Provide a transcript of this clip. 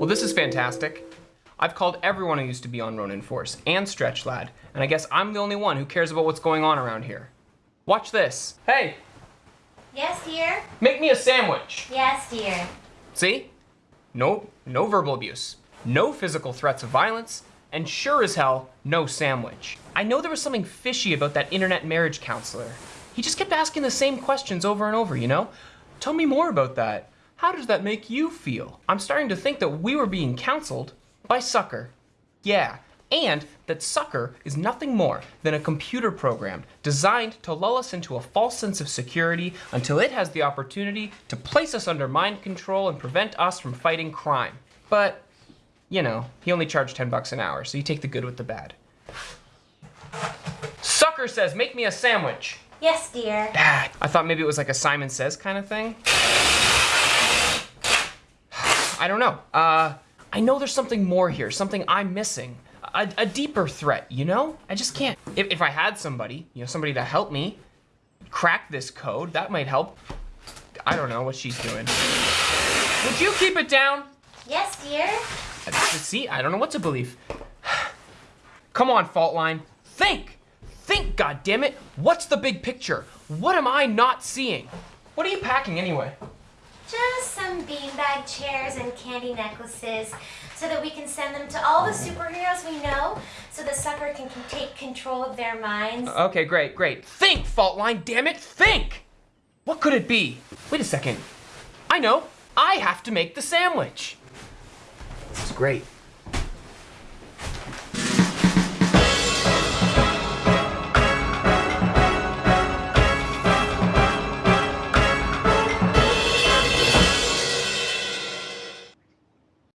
fantastic. I've called everyone who used to be on Ronin Force and Stretch Lad, and I guess I'm the only one who cares about what's going on around here. Watch this. Hey, Yes, dear? make me a sandwich. Yes, dear. See? No, no verbal abuse, no physical threats of violence, and sure as hell, no sandwich. I know there was something fishy about that internet marriage counselor. He just kept asking the same questions over and over, you know? Tell me more about that. How does that make you feel? I'm starting to think that we were being counseled by Sucker. Yeah, and that Sucker is nothing more than a computer program designed to lull us into a false sense of security until it has the opportunity to place us under mind control and prevent us from fighting crime. But, you know, he only charged 10 bucks an hour, so you take the good with the bad. Sucker says, make me a sandwich. Yes, dear. Ah, I thought maybe it was like a Simon Says kind of thing. I don't know. Uh, I know there's something more here, something I'm missing. A, a deeper threat, you know? I just can't. If, if I had somebody, you know, somebody to help me crack this code, that might help. I don't know what she's doing. Would you keep it down? Yes, dear. See, I don't know what to believe. Come on, fault line. Think! Think, goddammit! What's the big picture? What am I not seeing? What are you packing anyway? Just beanbag chairs and candy necklaces so that we can send them to all the superheroes we know so the sucker can, can take control of their minds. Okay, great, great. Think, fault line, damn it, think! What could it be? Wait a second. I know. I have to make the sandwich. This is great.